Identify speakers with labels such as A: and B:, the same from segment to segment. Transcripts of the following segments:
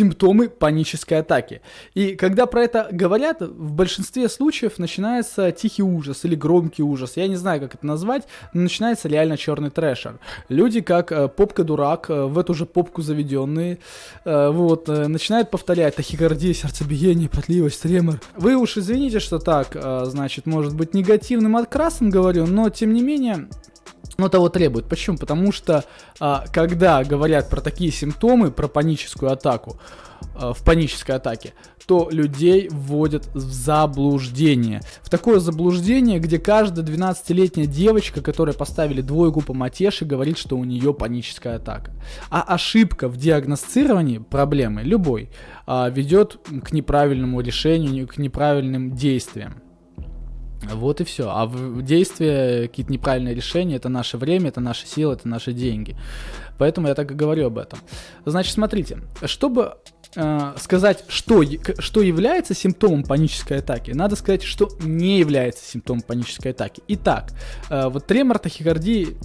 A: симптомы панической атаки. И когда про это говорят, в большинстве случаев начинается тихий ужас или громкий ужас. Я не знаю, как это назвать, но начинается реально черный трэшер. Люди, как э, попка-дурак, э, в эту же попку заведенные, э, вот, начинают повторять тахикардия, сердцебиение, потливость, тремор. Вы уж извините, что так, значит, может быть негативным открасом говорю, но тем не менее но того требует. Почему? Потому что а, когда говорят про такие симптомы, про паническую атаку, а, в панической атаке, то людей вводят в заблуждение. В такое заблуждение, где каждая 12-летняя девочка, которой поставили двойку по матеше, говорит, что у нее паническая атака. А ошибка в диагностировании проблемы любой а, ведет к неправильному решению, к неправильным действиям. Вот и все. А действия, какие-то неправильные решения, это наше время, это наши силы, это наши деньги. Поэтому я так и говорю об этом. Значит, смотрите, чтобы э, сказать, что, что является симптомом панической атаки, надо сказать, что не является симптомом панической атаки. Итак, э, вот тремор, тахикардии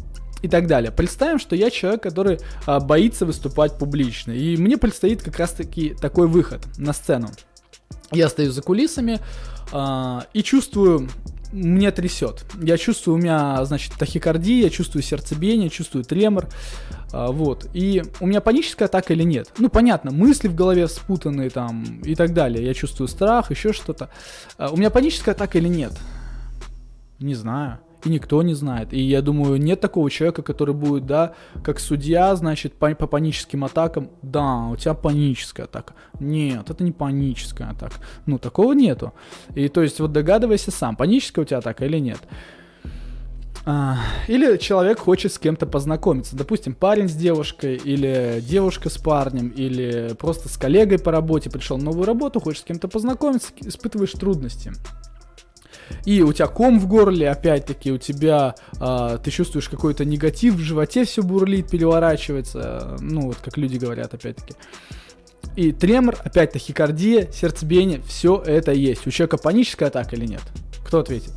A: и так далее. Представим, что я человек, который э, боится выступать публично, и мне предстоит как раз-таки такой выход на сцену. Я стою за кулисами, а, и чувствую, меня трясет. Я чувствую, у меня, значит, тахикардия, я чувствую сердцебиение, чувствую тремор, а, вот. И у меня паническая атака или нет? Ну, понятно, мысли в голове спутанные там и так далее. Я чувствую страх, еще что-то. А, у меня паническая атака или нет? Не знаю никто не знает. И я думаю, нет такого человека, который будет, да, как судья, значит, по, по паническим атакам, да, у тебя паническая атака. Нет, это не паническая атака. Ну, такого нету. И то есть вот догадывайся сам, паническая у тебя атака или нет. А, или человек хочет с кем-то познакомиться. Допустим, парень с девушкой, или девушка с парнем, или просто с коллегой по работе пришел на новую работу, хочет с кем-то познакомиться, испытываешь трудности и у тебя ком в горле, опять-таки, у тебя, э, ты чувствуешь какой-то негатив в животе, все бурлит, переворачивается, ну, вот как люди говорят, опять-таки. И тремор, опять тахикардия, сердцебиение, все это есть. У человека паническая атака или нет? Кто ответит?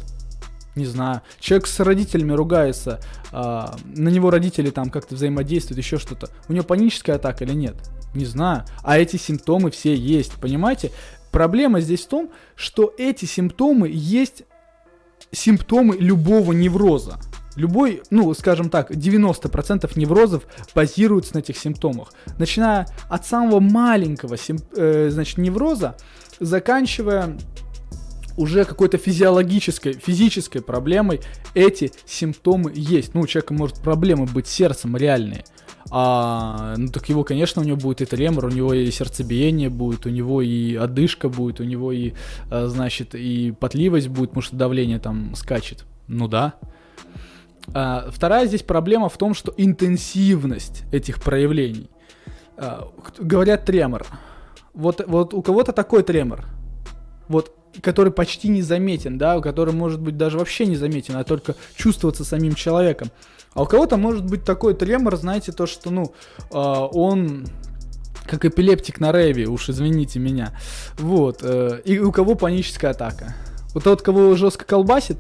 A: Не знаю. Человек с родителями ругается, а, на него родители там как-то взаимодействуют, еще что-то. У него паническая атака или нет? Не знаю. А эти симптомы все есть, понимаете? Проблема здесь в том, что эти симптомы есть симптомы любого невроза. Любой, ну, скажем так, 90% неврозов базируются на этих симптомах. Начиная от самого маленького, э, значит, невроза, заканчивая уже какой-то физиологической, физической проблемой, эти симптомы есть. Ну, у человека может проблемы быть сердцем реальные а, ну так его, конечно, у него будет и тремор, у него и сердцебиение будет, у него и одышка будет, у него и, а, значит, и потливость будет, потому что давление там скачет. Ну да. А, вторая здесь проблема в том, что интенсивность этих проявлений. А, говорят тремор. Вот, вот у кого-то такой тремор. Вот который почти незаметен, да, который может быть даже вообще незаметен, а только чувствоваться самим человеком. А у кого-то может быть такой тремор, знаете, то, что, ну, э, он как эпилептик на рейве, уж извините меня. Вот. Э, и у кого паническая атака. Вот тот, кого жестко колбасит,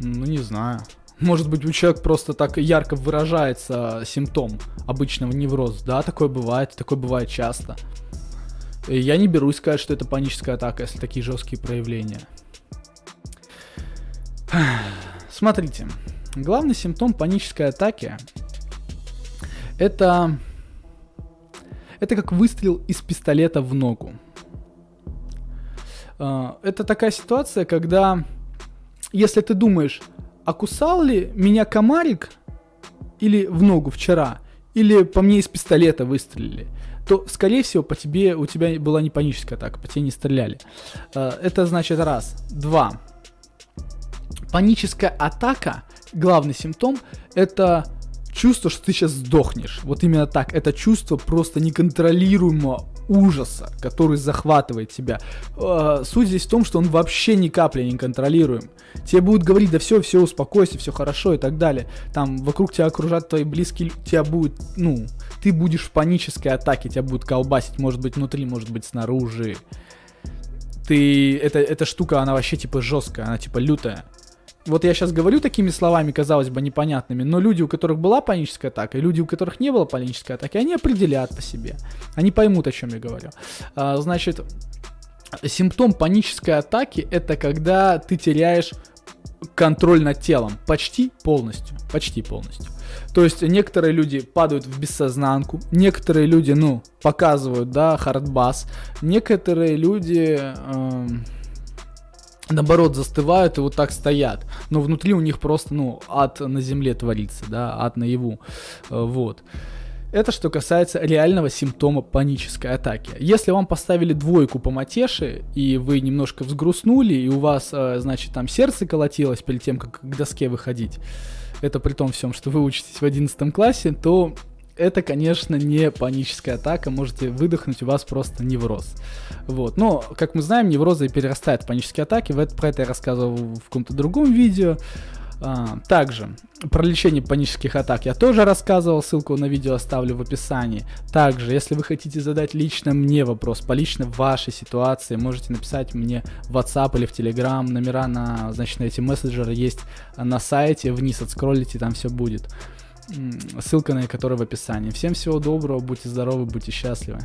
A: ну, не знаю. Может быть, у человека просто так ярко выражается симптом обычного невроза. Да, такое бывает, такое бывает часто. И я не берусь сказать, что это паническая атака, если такие жесткие проявления. Смотрите, Главный симптом панической атаки это, это как выстрел из пистолета в ногу. А, это такая ситуация, когда если ты думаешь, а кусал ли меня комарик или в ногу вчера, или по мне из пистолета выстрелили, то, скорее всего, по тебе, у тебя была не паническая атака, по тебе не стреляли. А, это значит раз. Два. Паническая атака главный симптом это чувство, что ты сейчас сдохнешь. Вот именно так. Это чувство просто неконтролируемого ужаса, который захватывает тебя. Э, суть здесь в том, что он вообще ни капли не контролируем. Тебе будут говорить, да все, все, успокойся, все хорошо и так далее. Там вокруг тебя окружат твои близкие, тебя будет, ну, ты будешь в панической атаке, тебя будут колбасить, может быть внутри, может быть снаружи. Ты, эта, эта штука, она вообще типа жесткая, она типа лютая. Вот я сейчас говорю такими словами, казалось бы, непонятными, но люди, у которых была паническая атака, и люди, у которых не было панической атаки, они определят по себе. Они поймут, о чем я говорю. А, значит, симптом панической атаки это когда ты теряешь контроль над телом почти полностью, почти полностью. То есть некоторые люди падают в бессознанку, некоторые люди, ну, показывают, да, хардбас, некоторые люди... Э, наоборот, застывают и вот так стоят. Но внутри у них просто, ну, ад на земле творится, да, ад наяву. Э, вот. Это что касается реального симптома панической атаки. Если вам поставили двойку по матеше, и вы немножко взгрустнули, и у вас, э, значит, там сердце колотилось перед тем, как к доске выходить, это при том всем, что вы учитесь в 11 классе, то это, конечно, не паническая атака, можете выдохнуть, у вас просто невроз. Вот. Но, как мы знаем, неврозы перерастают в панические атаки, про это я рассказывал в каком-то другом видео. А, также, про лечение панических атак я тоже рассказывал, ссылку на видео оставлю в описании. Также, если вы хотите задать лично мне вопрос по лично вашей ситуации, можете написать мне в WhatsApp или в Telegram, номера на, значит, на эти мессенджеры есть на сайте, вниз отскроллите, там все будет ссылка на которую в описании. Всем всего доброго, будьте здоровы, будьте счастливы.